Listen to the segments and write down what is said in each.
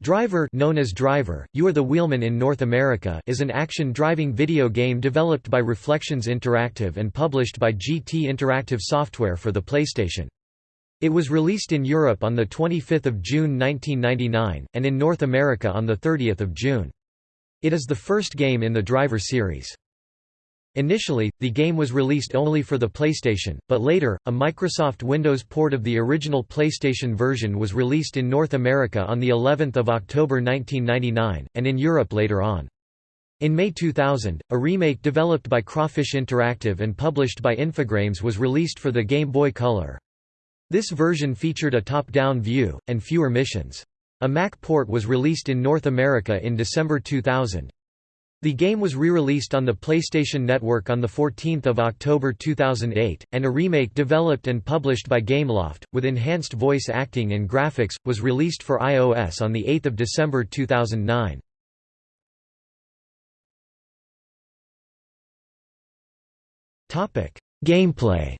Driver known as Driver, You Are the Wheelman in North America is an action driving video game developed by Reflections Interactive and published by GT Interactive Software for the PlayStation. It was released in Europe on 25 June 1999, and in North America on 30 June. It is the first game in the Driver series. Initially, the game was released only for the PlayStation, but later, a Microsoft Windows port of the original PlayStation version was released in North America on the 11th of October 1999, and in Europe later on. In May 2000, a remake developed by Crawfish Interactive and published by Infogrames was released for the Game Boy Color. This version featured a top-down view, and fewer missions. A Mac port was released in North America in December 2000. The game was re-released on the PlayStation Network on 14 October 2008, and a remake developed and published by Gameloft, with enhanced voice acting and graphics, was released for iOS on 8 December 2009. Gameplay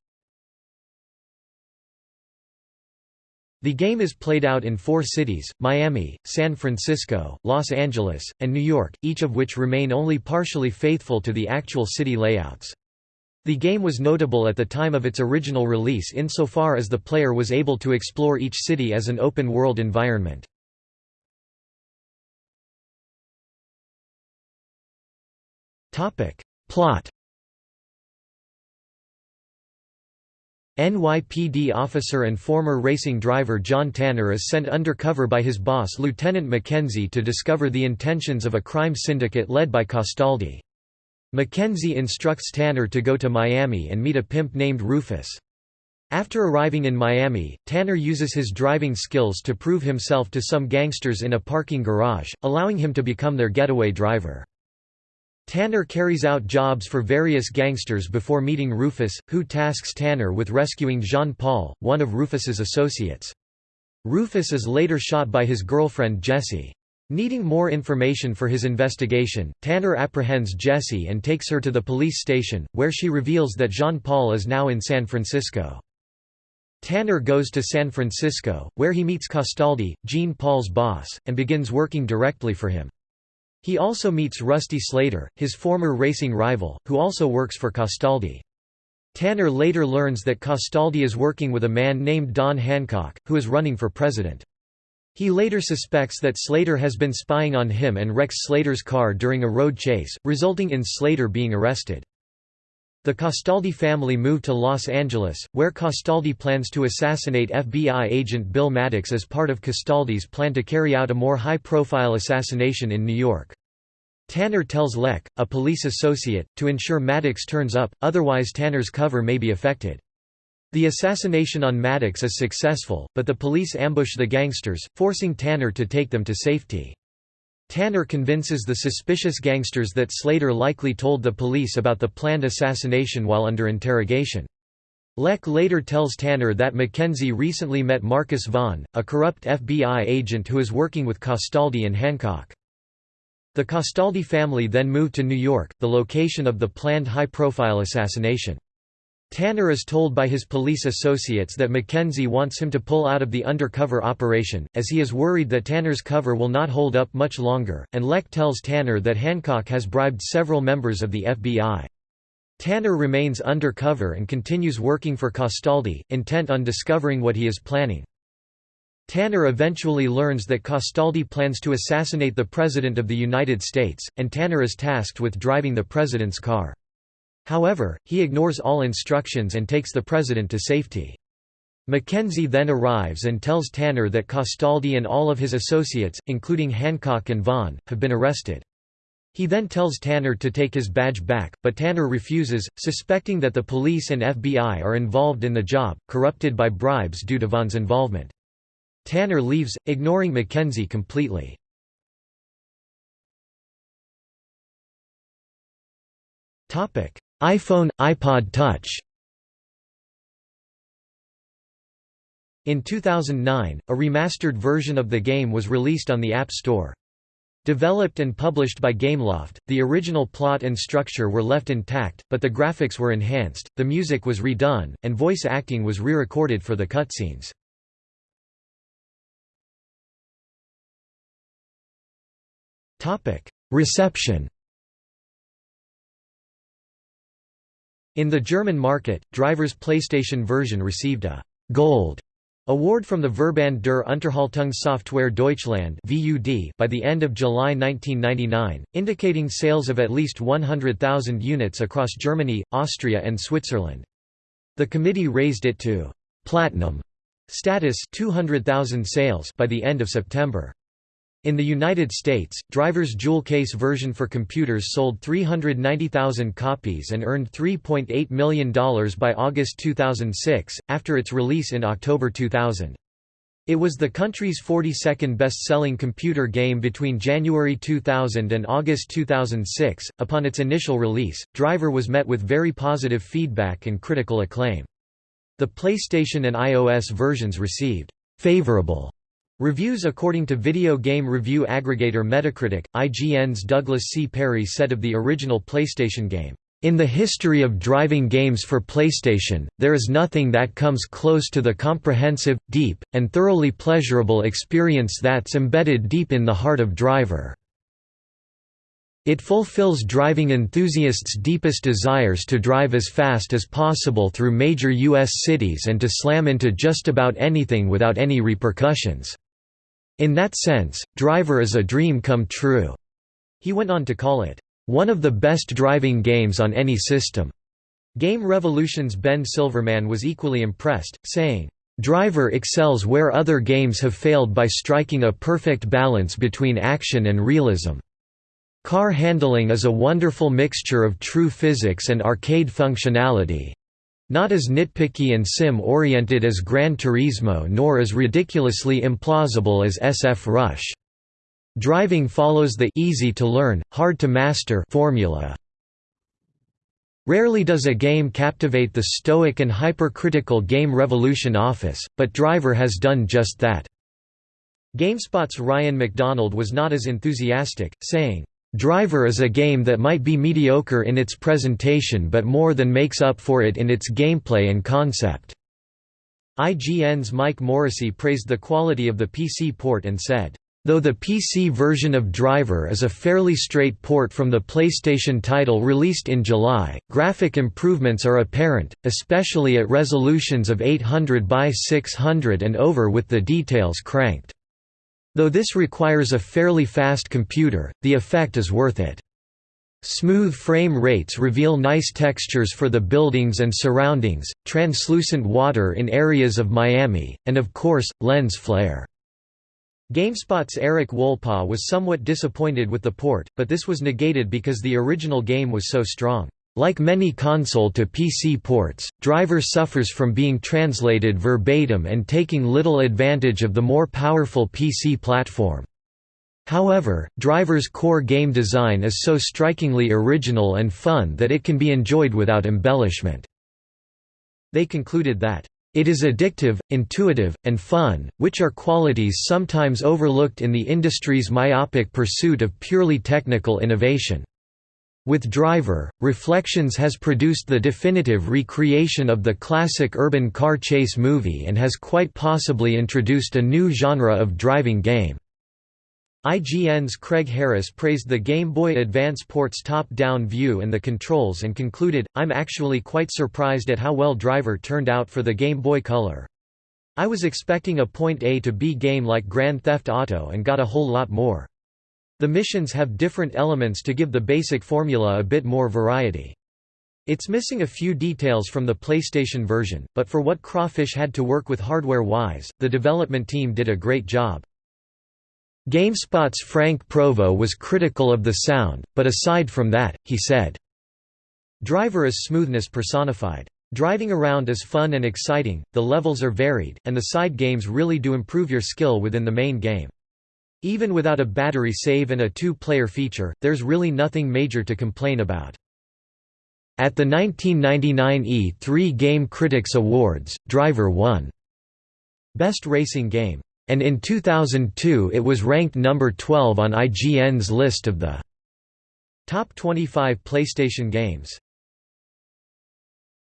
The game is played out in four cities, Miami, San Francisco, Los Angeles, and New York, each of which remain only partially faithful to the actual city layouts. The game was notable at the time of its original release insofar as the player was able to explore each city as an open-world environment. Plot NYPD officer and former racing driver John Tanner is sent undercover by his boss Lieutenant McKenzie to discover the intentions of a crime syndicate led by Castaldi. McKenzie instructs Tanner to go to Miami and meet a pimp named Rufus. After arriving in Miami, Tanner uses his driving skills to prove himself to some gangsters in a parking garage, allowing him to become their getaway driver. Tanner carries out jobs for various gangsters before meeting Rufus, who tasks Tanner with rescuing Jean-Paul, one of Rufus's associates. Rufus is later shot by his girlfriend Jessie. Needing more information for his investigation, Tanner apprehends Jessie and takes her to the police station, where she reveals that Jean-Paul is now in San Francisco. Tanner goes to San Francisco, where he meets Castaldi, Jean-Paul's boss, and begins working directly for him. He also meets Rusty Slater, his former racing rival, who also works for Castaldi. Tanner later learns that Castaldi is working with a man named Don Hancock, who is running for president. He later suspects that Slater has been spying on him and wrecks Slater's car during a road chase, resulting in Slater being arrested. The Castaldi family move to Los Angeles, where Castaldi plans to assassinate FBI agent Bill Maddox as part of Castaldi's plan to carry out a more high-profile assassination in New York. Tanner tells Leck, a police associate, to ensure Maddox turns up, otherwise Tanner's cover may be affected. The assassination on Maddox is successful, but the police ambush the gangsters, forcing Tanner to take them to safety. Tanner convinces the suspicious gangsters that Slater likely told the police about the planned assassination while under interrogation. Leck later tells Tanner that McKenzie recently met Marcus Vaughn, a corrupt FBI agent who is working with Castaldi and Hancock. The Castaldi family then moved to New York, the location of the planned high-profile assassination. Tanner is told by his police associates that McKenzie wants him to pull out of the undercover operation, as he is worried that Tanner's cover will not hold up much longer, and Leck tells Tanner that Hancock has bribed several members of the FBI. Tanner remains undercover and continues working for Castaldi, intent on discovering what he is planning. Tanner eventually learns that Castaldi plans to assassinate the President of the United States, and Tanner is tasked with driving the President's car. However, he ignores all instructions and takes the president to safety. Mackenzie then arrives and tells Tanner that Castaldi and all of his associates, including Hancock and Vaughn, have been arrested. He then tells Tanner to take his badge back, but Tanner refuses, suspecting that the police and FBI are involved in the job, corrupted by bribes due to Vaughn's involvement. Tanner leaves, ignoring Mackenzie completely. iPhone, iPod Touch In 2009, a remastered version of the game was released on the App Store. Developed and published by Gameloft, the original plot and structure were left intact, but the graphics were enhanced, the music was redone, and voice acting was re-recorded for the cutscenes. Reception In the German market, Driver's PlayStation version received a «Gold» award from the Verband der Unterhaltungssoftware Deutschland by the end of July 1999, indicating sales of at least 100,000 units across Germany, Austria and Switzerland. The committee raised it to «platinum» status 200,000 sales by the end of September. In the United States, Driver's jewel case version for computers sold 390,000 copies and earned $3.8 million by August 2006, after its release in October 2000. It was the country's 42nd best-selling computer game between January 2000 and August 2006. Upon its initial release, Driver was met with very positive feedback and critical acclaim. The PlayStation and iOS versions received favorable Reviews According to video game review aggregator Metacritic, IGN's Douglas C. Perry said of the original PlayStation game, "...in the history of driving games for PlayStation, there is nothing that comes close to the comprehensive, deep, and thoroughly pleasurable experience that's embedded deep in the heart of Driver." It fulfills driving enthusiasts' deepest desires to drive as fast as possible through major U.S. cities and to slam into just about anything without any repercussions. In that sense, Driver is a dream come true. He went on to call it, one of the best driving games on any system. Game Revolution's Ben Silverman was equally impressed, saying, Driver excels where other games have failed by striking a perfect balance between action and realism. Car handling is a wonderful mixture of true physics and arcade functionality, not as nitpicky and sim-oriented as Gran Turismo nor as ridiculously implausible as SF Rush. Driving follows the easy-to-learn, hard-to-master formula. Rarely does a game captivate the stoic and hypercritical Game Revolution office, but Driver has done just that. GameSpot's Ryan McDonald was not as enthusiastic, saying, Driver is a game that might be mediocre in its presentation but more than makes up for it in its gameplay and concept. IGN's Mike Morrissey praised the quality of the PC port and said, Though the PC version of Driver is a fairly straight port from the PlayStation title released in July, graphic improvements are apparent, especially at resolutions of 800 by 600 and over with the details cranked. Though this requires a fairly fast computer, the effect is worth it. Smooth frame rates reveal nice textures for the buildings and surroundings, translucent water in areas of Miami, and of course, lens flare. GameSpot's Erik Wolpaw was somewhat disappointed with the port, but this was negated because the original game was so strong. Like many console to PC ports, Driver suffers from being translated verbatim and taking little advantage of the more powerful PC platform. However, Driver's core game design is so strikingly original and fun that it can be enjoyed without embellishment. They concluded that, "...it is addictive, intuitive, and fun, which are qualities sometimes overlooked in the industry's myopic pursuit of purely technical innovation." With Driver, Reflections has produced the definitive recreation of the classic urban car chase movie and has quite possibly introduced a new genre of driving game. IGN's Craig Harris praised the Game Boy Advance port's top-down view and the controls and concluded, I'm actually quite surprised at how well Driver turned out for the Game Boy Color. I was expecting a point A to B game like Grand Theft Auto and got a whole lot more. The missions have different elements to give the basic formula a bit more variety. It's missing a few details from the PlayStation version, but for what Crawfish had to work with hardware-wise, the development team did a great job. GameSpot's Frank Provo was critical of the sound, but aside from that, he said, Driver is smoothness personified. Driving around is fun and exciting, the levels are varied, and the side games really do improve your skill within the main game. Even without a battery save and a two-player feature, there's really nothing major to complain about. At the 1999 E3 Game Critics Awards, Driver won Best Racing Game. And in 2002 it was ranked number 12 on IGN's list of the top 25 PlayStation games.